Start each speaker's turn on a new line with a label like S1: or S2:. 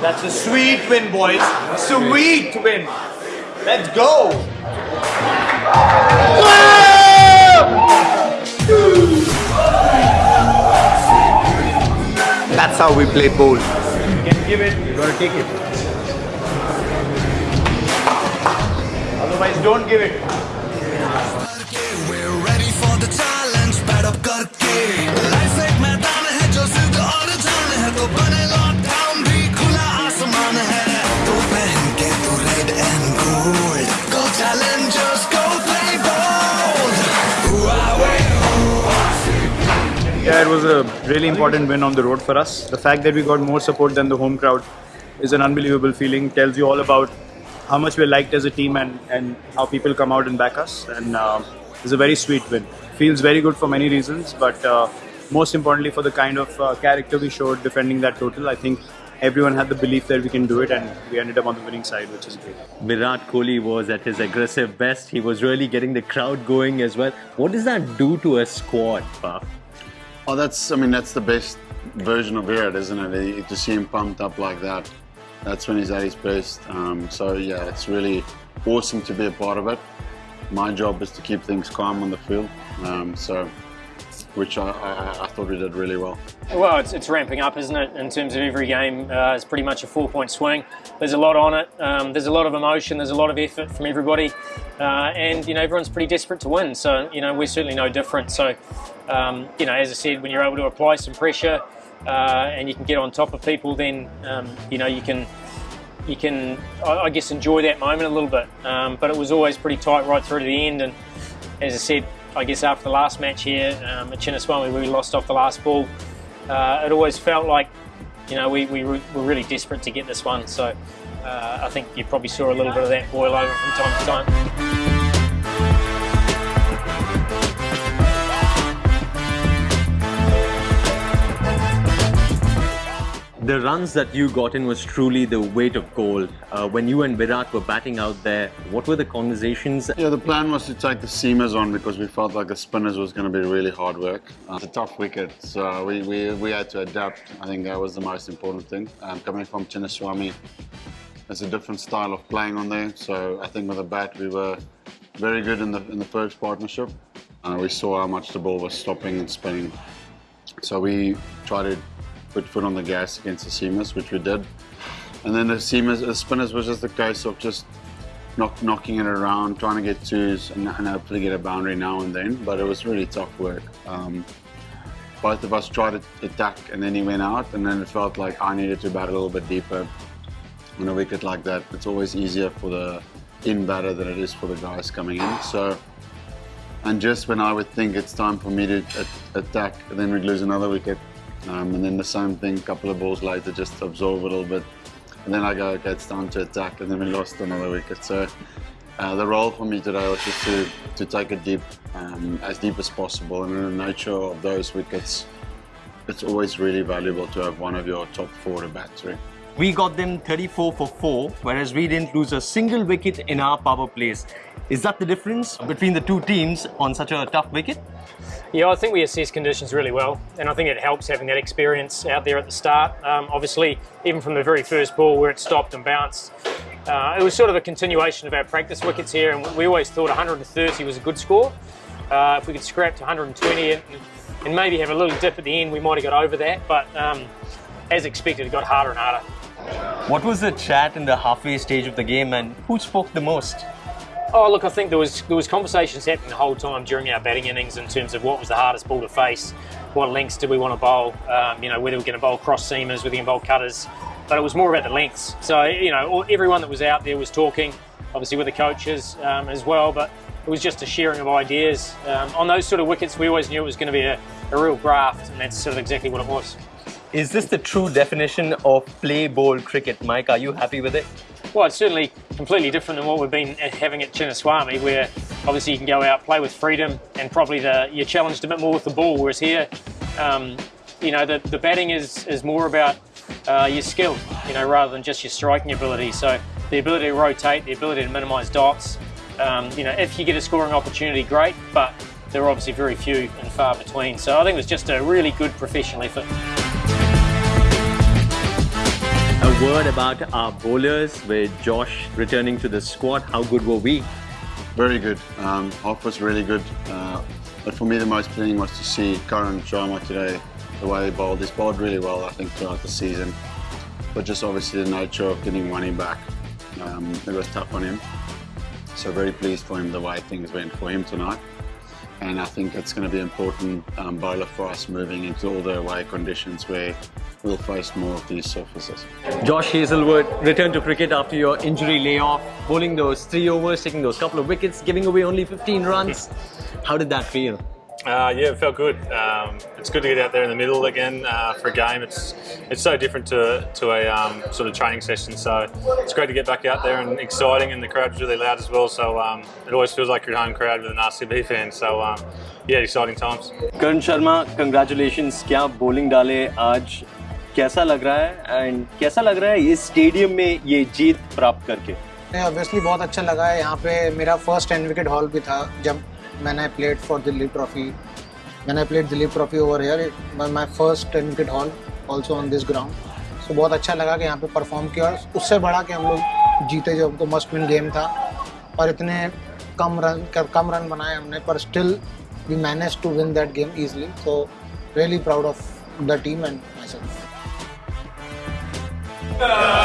S1: That's a sweet win, boys. Sweet win. Let's go. That's how we play ball. You can give it, you gotta take it. Otherwise, don't give it. Yeah, it was a really important win on the road for us. The fact that we got more support than the home crowd is an unbelievable feeling. Tells you all about how much we're liked as a team and, and how people come out and back us. And uh, it's a very sweet win. Feels very good for many reasons, but uh, most importantly for the kind of uh, character we showed defending that total. I think everyone had the belief that we can do it, and we ended up on the winning side, which is great.
S2: Virat Kohli was at his aggressive best. He was really getting the crowd going as well. What does that do to a squad?
S3: Oh, that's, I mean, that's the best version of Virat, isn't it? To see him pumped up like that, that's when he's at his best. Um, so, yeah, it's really awesome to be a part of it. My job is to keep things calm on the field. Um, so, which I, I, I thought we did really well.
S4: Well, it's, it's ramping up, isn't it? In terms of every game, uh, it's pretty much a four-point swing. There's a lot on it. Um, there's a lot of emotion. There's a lot of effort from everybody, uh, and you know everyone's pretty desperate to win. So you know we're certainly no different. So um, you know, as I said, when you're able to apply some pressure uh, and you can get on top of people, then um, you know you can you can I, guess enjoy that moment a little bit. Um, but it was always pretty tight right through to the end, and as I said, I guess after the last match here um, at Chinnaswamy, we lost off the last ball, uh, it always felt like you know we, we were were really desperate to get this one. So uh, I think you probably saw a little bit of that boil over from time to time.
S2: The runs that you got in was truly the weight of gold. Uh, when you and Virat were batting out there, what were the conversations?
S3: Yeah, the plan was to take the seamers on because we felt like the spinners was going to be really hard work. Uh, it's a tough wicket, so we, we, we had to adapt. I think that was the most important thing. Um, coming from Chinnaswamy, it's a different style of playing on there. So I think with the bat, we were very good in the in the first partnership. Uh, we saw how much the ball was stopping and spinning. So we tried to put foot on the gas against the seamers, which we did. And then the seamers, the spinners was just a case of just knock, knocking it around, trying to get twos and, and hopefully get a boundary now and then. But it was really tough work. Um, both of us tried to attack and then he went out and then it felt like I needed to bat a little bit deeper. On a wicket like that, it's always easier for the in batter than it is for the guys coming in. So, and just when I would think it's time for me to attack, then we'd lose another wicket. Um, and then the same thing, a couple of balls later, just absorb a little bit. And then I go, okay, it's time to attack, and then we lost another wicket. So uh, the role for me today was just to, to take it deep, um, as deep as possible. And in the nature of those wickets, it's always really valuable to have one of your top four to bat through.
S2: We got them 34 for 4, whereas we didn't lose a single wicket in our power plays. Is that the difference between the two teams on such a tough wicket?
S4: Yeah, I think we assess conditions really well, and I think it helps having that experience out there at the start. Um, obviously, even from the very first ball where it stopped and bounced, uh, it was sort of a continuation of our practice wickets here, and we always thought 130 was a good score. Uh, if we could scrap to 120 and, and maybe have a little dip at the end, we might have got over that, but um, as expected, it got harder and harder.
S2: What was the chat in the halfway stage of the game and who spoke the most?
S4: Oh, look, I think there was there was conversations happening the whole time during our batting innings in terms of what was the hardest ball to face, what lengths did we want to bowl, um, you know, whether we're going to bowl cross seamers, whether we can bowl cutters, but it was more about the lengths. So, you know, all, everyone that was out there was talking, obviously with the coaches um, as well, but it was just a sharing of ideas. Um, on those sort of wickets, we always knew it was going to be a, a real graft, and that's sort of exactly what it was.
S2: Is this the true definition of play bold cricket? Mike, are you happy with it?
S4: Well, it's certainly completely different than what we've been having at Chinnaswamy, where obviously you can go out, play with freedom, and probably the, you're challenged a bit more with the ball. Whereas here, um, you know, the, the batting is, is more about uh, your skill, you know, rather than just your striking ability. So the ability to rotate, the ability to minimise dots. Um, you know, if you get a scoring opportunity, great, but there are obviously very few and far between. So I think it was just a really good professional effort.
S2: Word about our bowlers with Josh returning to the squad. How good were we?
S3: Very good. Um, was really good. Uh, but for me, the most pleasing was to see Karan Sharma today, the way he bowled. He's bowled really well, I think, throughout the season. But just obviously the nature of getting money back, um, it was tough on him. So very pleased for him the way things went for him tonight. And I think it's going to be important um, bowler for us moving into all the away conditions where four or more of these surfaces.
S2: Josh Hazlewood returned to cricket after your injury layoff, bowling those three overs, taking those couple of wickets, giving away only 15 runs. How did that feel?
S5: Uh, yeah, it felt good. Um, it's good to get out there in the middle again uh, for a game. It's it's so different to to a um, sort of training session. So it's great to get back out there and exciting, and the crowd's really loud as well. So um, it always feels like your home crowd with an RCB fan. So um, yeah, exciting times.
S2: Karan Sharma, congratulations. Kya bowling dale aaj. कैसा लग रहा है? And कैसा लग रहा है इस stadium में ये जीत प्राप्त करके?
S6: ऑब्वियसली बहुत अच्छा लगा है। यहाँ पे मेरा फ़र्स्ट टेन विकेट हॉल भी था, जब मैंने प्लेड फॉर दिल्ली ट्रॉफी मैंने played Delhi trophy over here my first ten wicket haul also on this ground so बहुत अच्छा लगा कि यहाँ पे परफॉर्म किया और उससे बड़ा कि हम लोग जीते जो हमको मस्ट विन गेम था। और इतने कम रन कम रन बनाए हमने, पर still we manage to win that game easily so really proud of the team and myself No.